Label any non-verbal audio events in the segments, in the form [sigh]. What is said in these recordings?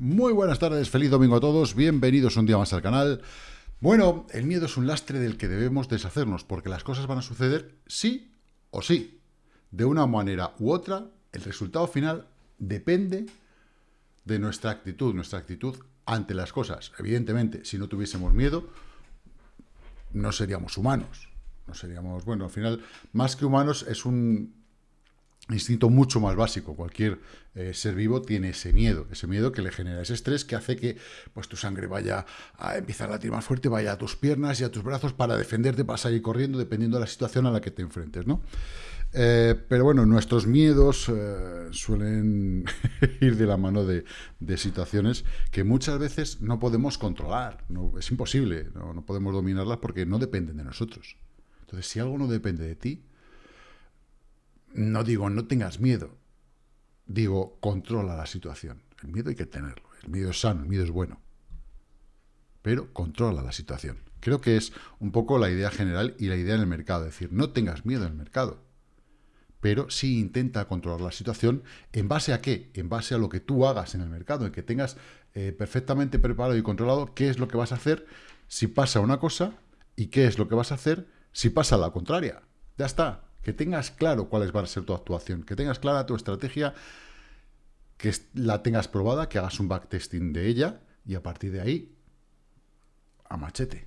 Muy buenas tardes, feliz domingo a todos, bienvenidos un día más al canal. Bueno, el miedo es un lastre del que debemos deshacernos, porque las cosas van a suceder sí o sí. De una manera u otra, el resultado final depende de nuestra actitud, nuestra actitud ante las cosas. Evidentemente, si no tuviésemos miedo, no seríamos humanos. No seríamos, bueno, al final, más que humanos, es un instinto mucho más básico. Cualquier eh, ser vivo tiene ese miedo, ese miedo que le genera ese estrés que hace que pues, tu sangre vaya a empezar a latir más fuerte, vaya a tus piernas y a tus brazos para defenderte, para salir corriendo, dependiendo de la situación a la que te enfrentes, ¿no? Eh, pero bueno, nuestros miedos eh, suelen [laughs] ir de la mano de, situaciones que muchas veces no podemos controlar, no, es imposible, no, no podemos dominarlas porque no dependen de nosotros. Entonces, si algo no depende de ti, no digo no tengas miedo, digo controla la situación. El miedo hay que tenerlo, el miedo es sano, el miedo es bueno, pero controla la situación. Creo que es un poco la idea general y la idea en el mercado, es decir, no tengas miedo el mercado, pero sí intenta controlar la situación. En base a qué, en base a lo que tú hagas en el mercado, en que tengas eh, perfectamente preparado y controlado qué es lo que vas a hacer si pasa una cosa y qué es lo que vas a hacer si pasa la contraria. Ya está, que tengas claro cuál va a ser tu actuación, que tengas clara tu estrategia, que la tengas probada, que hagas un backtesting de ella y a partir de ahí, a machete.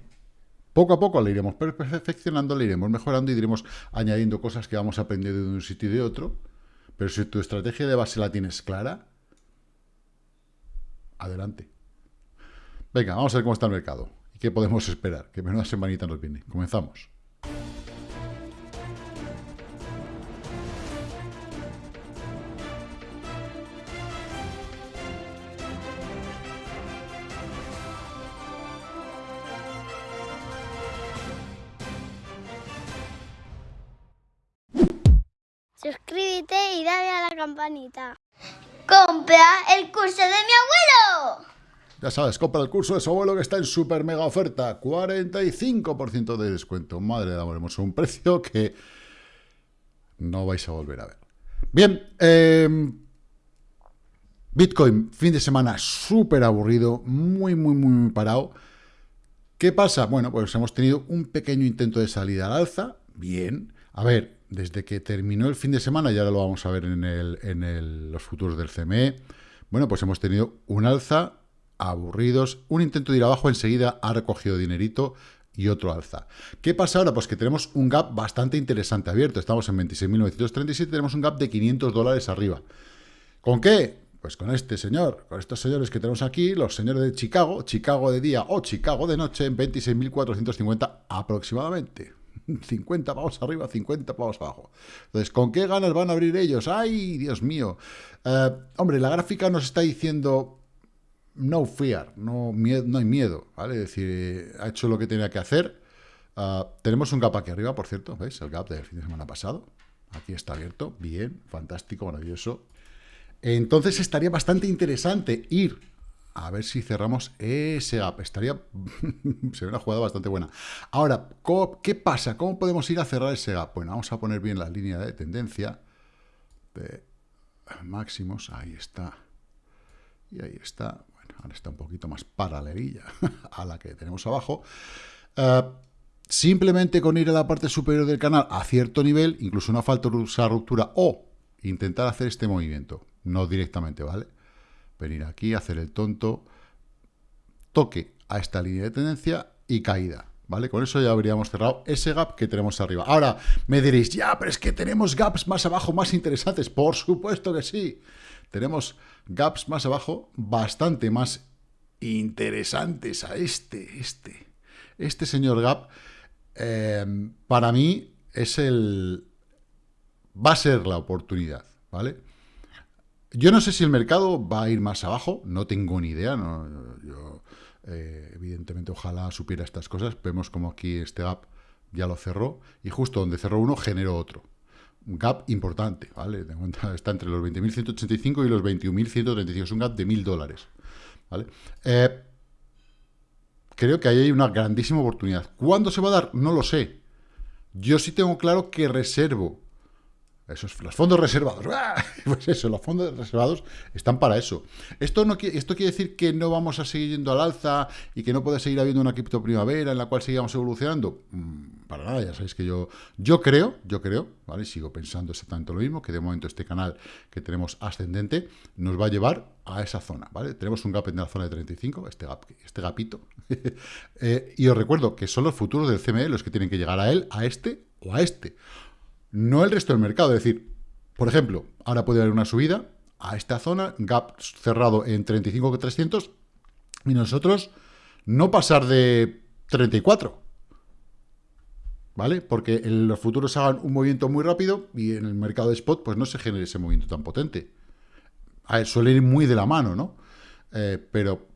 Poco a poco la iremos perfeccionando, la iremos mejorando y iremos añadiendo cosas que vamos aprendiendo de un sitio y de otro. Pero si tu estrategia de base la tienes clara, adelante. Venga, vamos a ver cómo está el mercado y qué podemos esperar. Que menuda semanita nos viene. Comenzamos. Campanita. ¡Compra el curso de mi abuelo! Ya sabes, compra el curso de su abuelo que está en super mega oferta. 45% de descuento. Madre de amor, hemos un precio que no vais a volver a ver. Bien, em, Bitcoin, fin de semana súper aburrido, muy, muy, muy parado. ¿Qué pasa? Bueno, pues hemos tenido un pequeño intento de salida al alza. Bien. A ver, desde que terminó el fin de semana, ya lo vamos a ver en, los futuros del CME, bueno, pues hemos tenido un alza, aburridos, un intento de ir abajo, enseguida ha recogido dinerito y otro alza. ¿Qué pasa ahora? Pues que tenemos un gap bastante interesante abierto, estamos en 26.937, tenemos un gap de 500 dólares arriba. ¿Con qué? Pues con este señor, con estos señores que tenemos aquí, los señores de Chicago, Chicago de día o Chicago de noche, en 26.450 aproximadamente. 50 pavos arriba, 50 pavos abajo. Entonces, ¿con qué ganas van a abrir ellos? ¡Ay, Dios mío! Eh, hombre, la gráfica nos está diciendo no fear, no, no hay miedo, ¿vale? Es decir, ha hecho lo que tenía que hacer. Ah, tenemos un gap aquí arriba, por cierto, ¿veis? El gap del fin de semana pasado. Aquí está abierto, bien, fantástico, maravilloso. Entonces estaría bastante interesante ir a ver si cerramos ese gap. Estaría... [laughs] sería una jugada bastante buena. Ahora, ¿qué pasa? ¿Cómo podemos ir a cerrar ese gap? Bueno, vamos a poner bien la línea de tendencia de máximos. Ahí está. Y ahí está. Bueno, ahora está un poquito más paralelilla [laughs] a la que tenemos abajo. Eh, simplemente con ir a la parte superior del canal a cierto nivel, incluso una falta de ruptura o intentar hacer este movimiento. No directamente, ¿vale? Venir aquí, hacer el tonto, toque a esta línea de tendencia y caída. ¿Vale? Con eso ya habríamos cerrado ese gap que tenemos arriba. Ahora, me diréis, ya, pero es que tenemos gaps más abajo más interesantes. Por supuesto que sí. Tenemos gaps más abajo bastante más interesantes a este, este. Este señor gap, eh, para mí, es el... va a ser la oportunidad, ¿vale? Yo no sé si el mercado va a ir más abajo, no tengo ni idea. yo, eh, evidentemente, ojalá supiera estas cosas. Vemos como aquí este gap ya lo cerró y justo donde cerró uno generó otro. Un gap importante, ¿vale? Está entre los 20.185 y los 21.135. Es un gap de 1.000 dólares, ¿vale? Eh, creo que ahí hay una grandísima oportunidad. ¿Cuándo se va a dar? No lo sé. Yo sí tengo claro que reservo Esos, los fondos reservados. [laughs] Pues eso, los fondos reservados están para eso. Esto, no, esto quiere decir que no vamos a seguir yendo al alza y que no puede seguir habiendo una cripto primavera en la cual sigamos evolucionando. Mm, para nada, ya sabéis que yo, yo creo, yo creo, ¿vale? Sigo pensando exactamente lo mismo, que de momento este canal que tenemos ascendente nos va a llevar a esa zona, ¿vale? Tenemos un gap en la zona de 35, este, gap, este gapito. [laughs] Eh, y os recuerdo que son los futuros del CME los que tienen que llegar a él, a este o a este no el resto del mercado. Es decir, por ejemplo, ahora puede haber una subida a esta zona, gap cerrado en 35,300, y nosotros no pasar de 34. ¿Vale? Porque en los futuros hagan un movimiento muy rápido y en el mercado de spot pues no se genere ese movimiento tan potente. Suele ir muy de la mano, ¿no? Eh, pero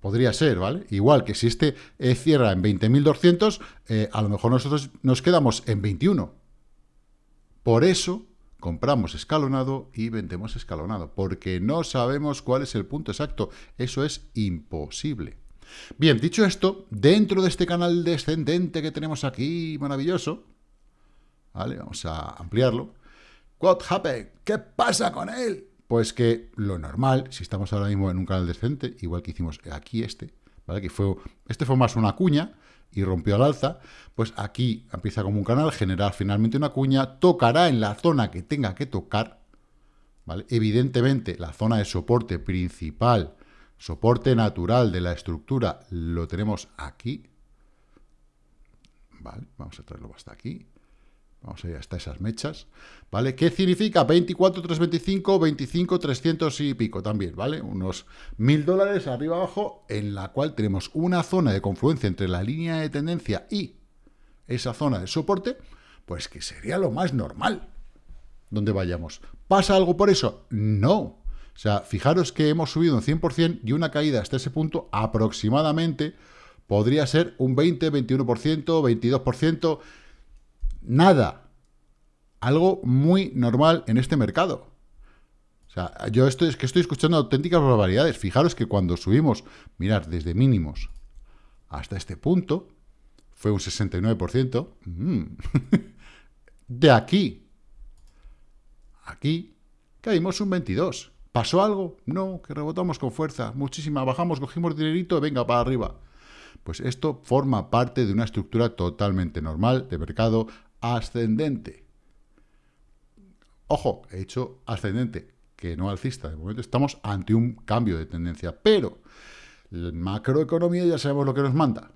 podría ser, ¿vale? Igual que si este eh, cierra en 20.200, eh, a lo mejor nosotros nos quedamos en 21. Por eso compramos escalonado y vendemos escalonado, porque no sabemos cuál es el punto exacto. Eso es imposible. Bien, dicho esto, dentro de este canal descendente que tenemos aquí, maravilloso, ¿vale? Vamos a ampliarlo. What happened? ¿Qué pasa con él? Pues que lo normal, si estamos ahora mismo en un canal descendente, igual que hicimos aquí este, ¿vale? Que fue, este fue más una cuña, y rompió al alza, pues aquí empieza como un canal, generar finalmente una cuña, tocará en la zona que tenga que tocar, ¿vale? Evidentemente, la zona de soporte principal, soporte natural de la estructura, lo tenemos aquí, ¿vale? Vamos a traerlo hasta aquí, Vamos a ir hasta esas mechas, ¿vale? ¿Qué significa? 24, 325, 25, 300 y pico también, ¿vale? Unos mil dólares arriba abajo, en la cual tenemos una zona de confluencia entre la línea de tendencia y esa zona de soporte, pues que sería lo más normal donde vayamos. ¿Pasa algo por eso? No. O sea, fijaros que hemos subido un 100% y una caída hasta ese punto aproximadamente podría ser un 20, 21%, 22%, nada. Algo muy normal en este mercado. O sea, yo estoy, es que estoy escuchando auténticas barbaridades. Fijaros que cuando subimos, mirad, desde mínimos hasta este punto, fue un 69%. Mm. [laughs] de aquí, aquí, caímos un 22%. ¿Pasó algo? No, que rebotamos con fuerza, muchísima, bajamos, cogimos dinerito, venga, para arriba. Pues esto forma parte de una estructura totalmente normal de mercado ascendente. Ojo, he hecho ascendente, que no alcista. De momento estamos ante un cambio de tendencia, pero la macroeconomía ya sabemos lo que nos manda.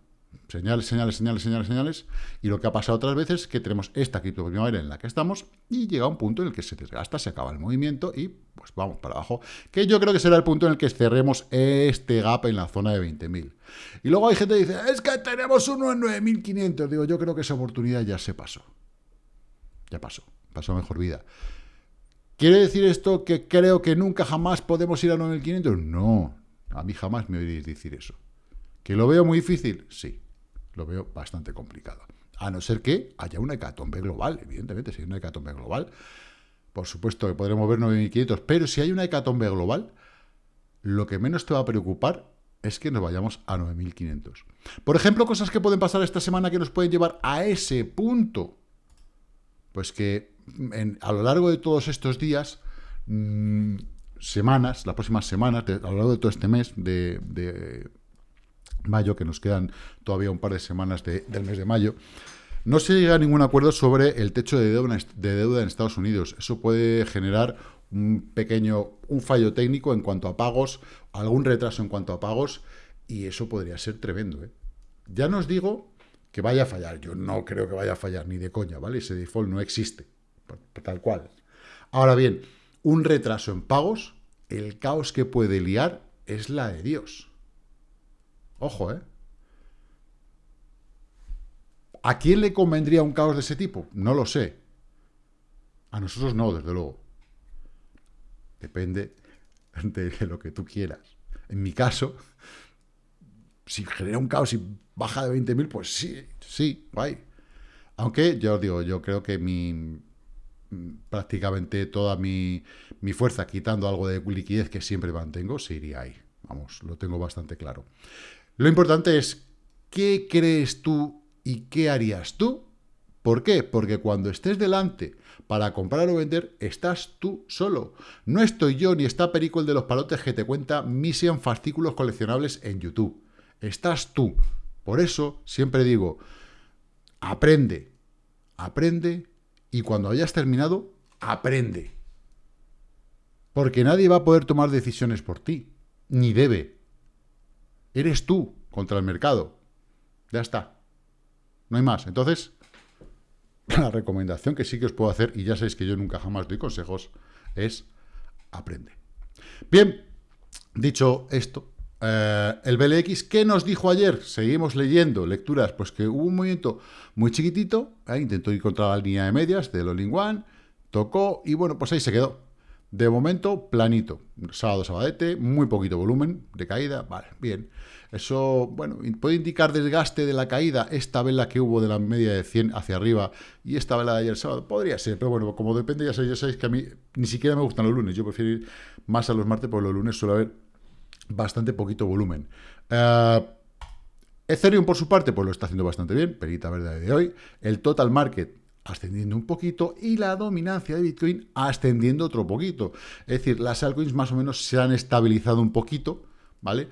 Señales, señales, señales, señales, señales. Y lo que ha pasado otras veces es que tenemos esta cripto primavera en la que estamos y llega un punto en el que se desgasta, se acaba el movimiento y pues vamos para abajo. Que yo creo que será el punto en el que cerremos este gap en la zona de 20.000. Y luego hay gente que dice, es que tenemos uno en 9.500. Digo, yo creo que esa oportunidad ya se pasó. Ya pasó, pasó mejor vida. ¿Quiere decir esto que creo que nunca jamás podemos ir a 9.500? No, a mí jamás me oiréis decir eso. ¿Que lo veo muy difícil? Sí lo veo bastante complicado. A no ser que haya una hecatombe global, evidentemente, si hay una hecatombe global, por supuesto que podremos ver 9.500, pero si hay una hecatombe global, lo que menos te va a preocupar es que nos vayamos a 9.500. Por ejemplo, cosas que pueden pasar esta semana que nos pueden llevar a ese punto. Pues que a lo largo de todos estos días, mm, semanas, las próximas semanas, a lo largo de todo este mes de mayo, que nos quedan todavía un par de semanas del mes de mayo, no se llega a ningún acuerdo sobre el techo de deuda, de deuda en Estados Unidos. Eso puede generar un pequeño, un fallo técnico en cuanto a pagos, algún retraso en cuanto a pagos, y eso podría ser tremendo. ¿eh? Ya nos digo que vaya a fallar. Yo no creo que vaya a fallar, ni de coña, ¿vale? Ese default no existe, tal cual. Ahora bien, un retraso en pagos, el caos que puede liar es la de Dios. Ojo, ¿eh? ¿A quién le convendría un caos de ese tipo? No lo sé. A nosotros no, desde luego. Depende de lo que tú quieras. En mi caso, si genera un caos y baja de 20.000, pues sí, sí, guay. Aunque, yo os digo, yo creo que mi prácticamente toda mi, mi fuerza, quitando algo de liquidez que siempre mantengo, se iría ahí. Vamos, lo tengo bastante claro. Lo importante es, ¿qué crees tú y qué harías tú ¿Por qué? Porque cuando estés delante para comprar o vender, estás tú solo. No estoy yo ni está Perico el de los palotes que te cuenta mis fascículos coleccionables en YouTube. Estás tú. Por eso siempre digo, aprende, aprende y cuando hayas terminado, aprende. Porque nadie va a poder tomar decisiones por ti, ni debe. Eres tú contra el mercado. Ya está. No hay más. Entonces, [laughs] la recomendación que sí que os puedo hacer, y ya sabéis que yo nunca jamás doy consejos, es aprende. Bien, dicho esto, eh, el BLX, ¿qué nos dijo ayer? Seguimos leyendo lecturas, pues que hubo un movimiento muy chiquitito, eh, intentó ir contra la línea de medias del All in One, tocó y bueno, pues ahí se quedó. De momento, planito. Sábado, sabadete, muy poquito volumen de caída. Vale, bien. Eso, bueno, puede indicar desgaste de la caída. Esta vela que hubo de la media de 100 hacia arriba y esta vela de ayer sábado. Podría ser, pero bueno, como depende, ya sabéis, que a mí ni siquiera me gustan los lunes. Yo prefiero ir más a los martes, porque los lunes suele haber bastante poquito volumen. Uh, Ethereum, por su parte, pues lo está haciendo bastante bien. Perita verde de hoy. El total market ascendiendo un poquito y la dominancia de Bitcoin ascendiendo otro poquito. Es decir, las altcoins más o menos se han estabilizado un poquito, ¿vale?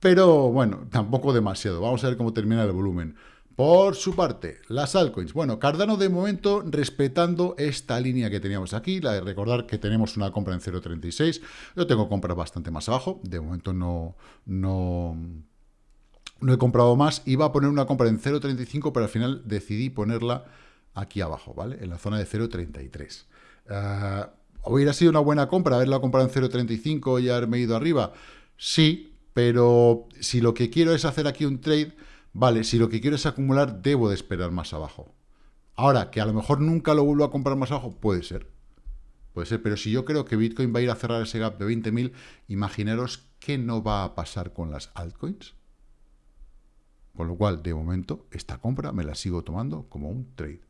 Pero bueno, tampoco demasiado. Vamos a ver cómo termina el volumen. Por su parte, las altcoins. Bueno, Cardano de momento respetando esta línea que teníamos aquí, la de recordar que tenemos una compra en 0.36. Yo tengo compras bastante más abajo. De momento no, no, no he comprado más. Iba a poner una compra en 0.35, pero al final decidí ponerla aquí abajo, ¿vale? En la zona de 0.33. Uh, ¿Hubiera sido una buena compra haberla comprado en 0.35 y haberme ido arriba? Sí, pero si lo que quiero es hacer aquí un trade, vale, si lo que quiero es acumular, debo de esperar más abajo. Ahora, que a lo mejor nunca lo vuelvo a comprar más abajo, puede ser. Puede ser, pero si yo creo que Bitcoin va a ir a cerrar ese gap de 20.000, imaginaros qué no va a pasar con las altcoins. Con lo cual, de momento, esta compra me la sigo tomando como un trade.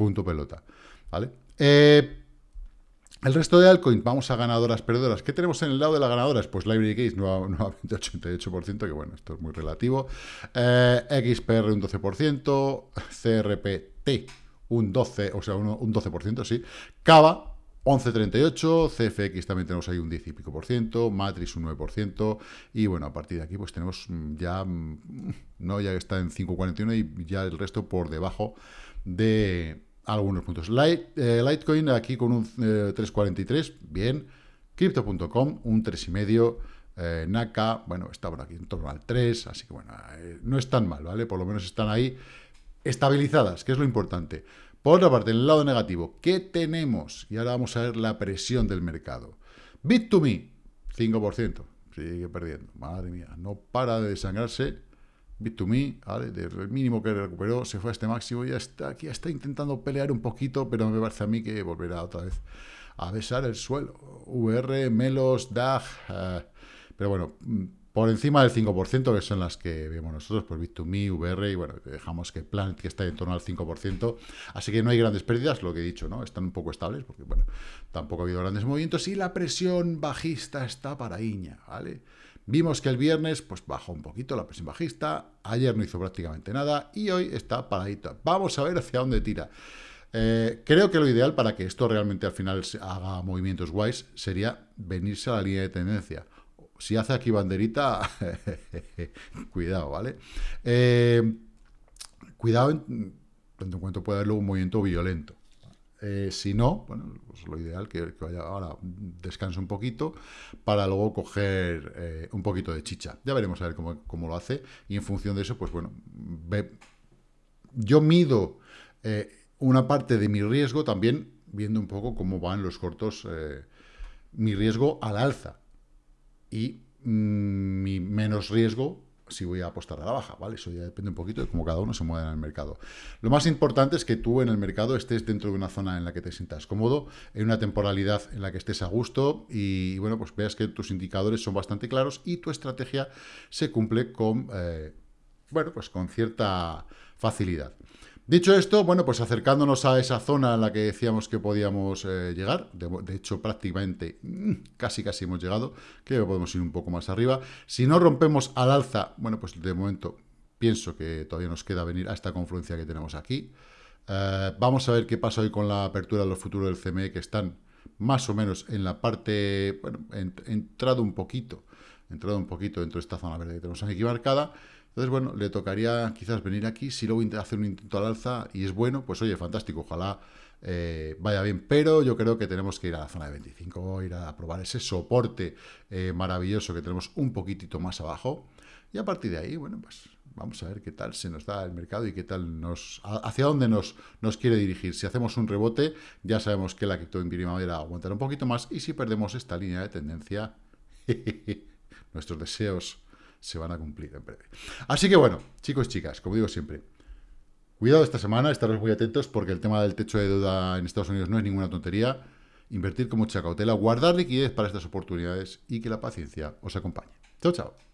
Punto pelota. ¿Vale? Eh, el resto de altcoins, vamos a ganadoras, perdedoras. ¿Qué tenemos en el lado de las ganadoras? Pues Library Case, [laughs] nuevamente 88%, que bueno, esto es muy relativo. Eh, XPR un 12%, CRPT un 12%, o sea, un, un 12%, sí. Cava 11.38, CFX también tenemos ahí un 10 y pico por ciento, Matrix un 9%, y bueno, a partir de aquí pues tenemos ya, no, ya está en 5.41 y ya el resto por debajo de, algunos puntos. Light, eh, Litecoin aquí con un 3.43, eh, bien. Crypto.com, un 3,5. Eh, Naka, bueno, está por aquí en torno al 3, así que bueno, eh, no es tan mal, ¿vale? Por lo menos están ahí estabilizadas, que es lo importante. Por otra parte, en el lado negativo, ¿qué tenemos? Y ahora vamos a ver la presión del mercado. Bit2Me, 5%, sigue perdiendo, madre mía, no para de desangrarse Bit2Me, ¿vale? Del mínimo que recuperó, se fue a este máximo, ya está aquí, está intentando pelear un poquito, pero me parece a mí que volverá otra vez a besar el suelo. VR, Melos, DAG, eh, pero bueno, mm, por encima del 5%, que son las que vemos nosotros, pues Bit2Me, VR, y bueno, dejamos que Planet, que está en torno al 5%, así que no hay grandes pérdidas, lo que he dicho, ¿no? Están un poco estables, porque bueno, tampoco ha habido grandes movimientos, y la presión bajista está para Iña, ¿vale? Vimos que el viernes pues bajó un poquito la presión bajista, ayer no hizo prácticamente nada y hoy está paradito. Vamos a ver hacia dónde tira. Eh, creo que lo ideal para que esto realmente al final haga movimientos guays sería venirse a la línea de tendencia. Si hace aquí banderita, [laughs] cuidado, ¿vale? Eh, cuidado en en cuanto pueda haber un movimiento violento. Eh, si no, bueno, pues lo ideal que, vaya ahora, descanse un poquito para luego coger eh, un poquito de chicha. Ya veremos a ver cómo, lo hace y en función de eso, pues bueno, ve, yo mido eh, una parte de mi riesgo también viendo un poco cómo van los cortos, mi riesgo al alza y mm, mi menos riesgo si voy a apostar a la baja, ¿vale? Eso ya depende un poquito de cómo cada uno se mueve en el mercado. Lo más importante es que tú en el mercado estés dentro de una zona en la que te sientas cómodo, en una temporalidad en la que estés a gusto y, bueno, pues veas que tus indicadores son bastante claros y tu estrategia se cumple con, eh, bueno, pues con cierta facilidad. Dicho esto, bueno, pues acercándonos a esa zona en la que decíamos que podíamos eh, llegar, de, hecho prácticamente mm, casi casi hemos llegado, creo que podemos ir un poco más arriba. Si no rompemos al alza, bueno, pues de momento pienso que todavía nos queda venir a esta confluencia que tenemos aquí. Eh, vamos a ver qué pasa hoy con la apertura de los futuros del CME, que están más o menos en la parte, bueno, entrado un poquito, entrado un poquito dentro de esta zona verde que tenemos aquí marcada. Entonces, bueno, le tocaría quizás venir aquí, si luego hacer un intento al alza y es bueno, pues oye, fantástico, ojalá eh, vaya bien, pero yo creo que tenemos que ir a la zona de 25, ir a probar ese soporte eh, maravilloso que tenemos un poquitito más abajo, y a partir de ahí, bueno, pues vamos a ver qué tal se nos da el mercado y qué tal nos, hacia dónde nos, nos quiere dirigir. Si hacemos un rebote, ya sabemos que la cripto en primavera aguantará un poquito más, y si perdemos esta línea de tendencia, [laughs] nuestros deseos se van a cumplir en breve. Así que bueno, chicos y chicas, como digo siempre, cuidado esta semana, estaros muy atentos porque el tema del techo de deuda en Estados Unidos no es ninguna tontería. Invertir con mucha cautela, guardar liquidez para estas oportunidades y que la paciencia os acompañe. Chao, chao.